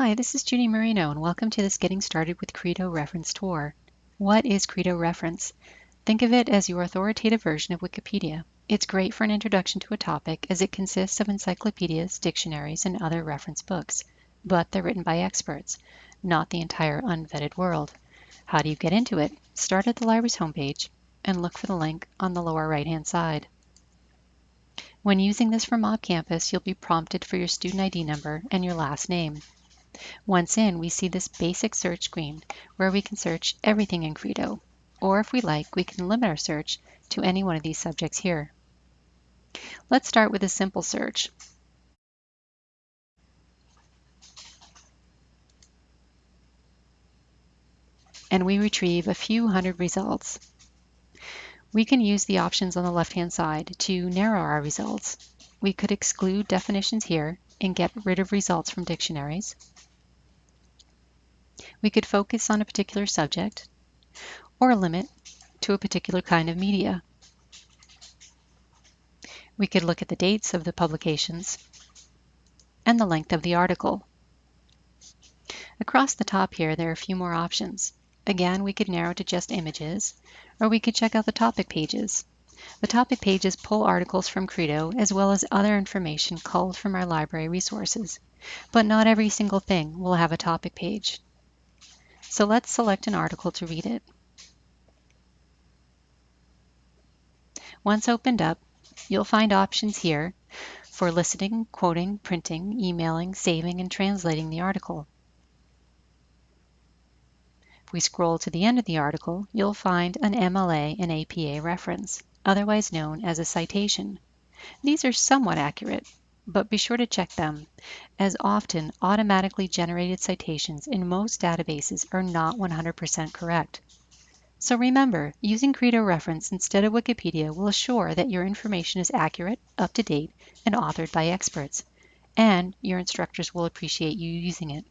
Hi, this is Judy Marino and welcome to this Getting Started with Credo reference tour. What is Credo Reference? Think of it as your authoritative version of Wikipedia. It's great for an introduction to a topic as it consists of encyclopedias, dictionaries, and other reference books, but they're written by experts, not the entire unvetted world. How do you get into it? Start at the library's homepage and look for the link on the lower right-hand side. When using this from Mob Campus, you'll be prompted for your student ID number and your last name. Once in, we see this basic search screen where we can search everything in Credo, or if we like, we can limit our search to any one of these subjects here. Let's start with a simple search. And we retrieve a few hundred results. We can use the options on the left-hand side to narrow our results. We could exclude definitions here and get rid of results from dictionaries. We could focus on a particular subject or limit to a particular kind of media. We could look at the dates of the publications and the length of the article. Across the top here, there are a few more options. Again, we could narrow to just images, or we could check out the topic pages. The topic pages pull articles from Credo as well as other information culled from our library resources, but not every single thing will have a topic page. So let's select an article to read it. Once opened up, you'll find options here for listening, quoting, printing, emailing, saving, and translating the article. If we scroll to the end of the article, you'll find an MLA and APA reference, otherwise known as a citation. These are somewhat accurate, but be sure to check them, as often automatically generated citations in most databases are not 100% correct. So remember, using Credo reference instead of Wikipedia will assure that your information is accurate, up to date, and authored by experts, and your instructors will appreciate you using it.